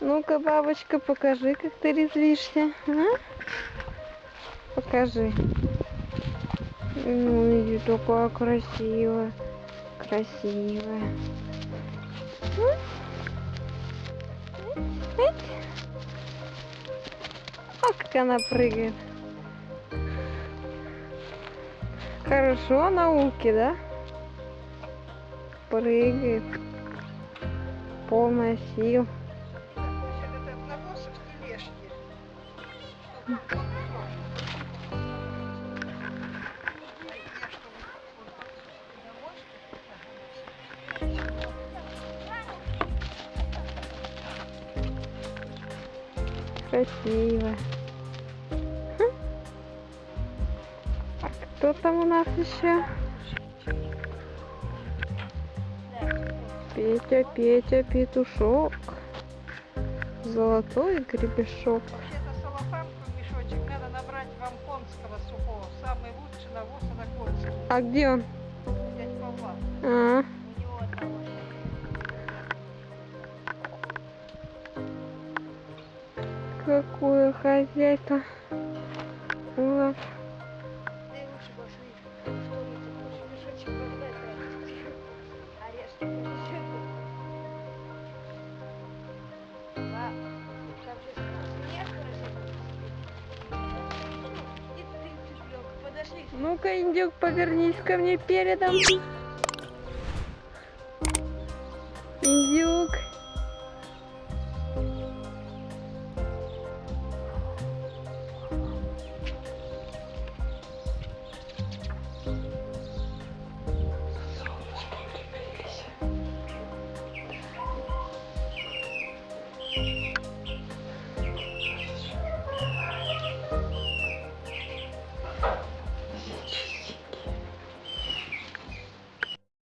Ну-ка, бабочка, покажи, как ты резвишься. А? Покажи. Ну, иди, такая красивая. Красивая. О, как она прыгает. Хорошо науки, да? Прыгает. Полная сил. Красиво. Хм. А кто там у нас еще? Петя, Петя, петушок. Золотой гребешок. Вообще-то салафанку мешочек надо набрать вам конского сухого. Самый лучший навоз на конского. А где он? Дядь Павла. А, У него одного. какое хозяйство. Ты Ну-ка, индюк, повернись ко мне передом.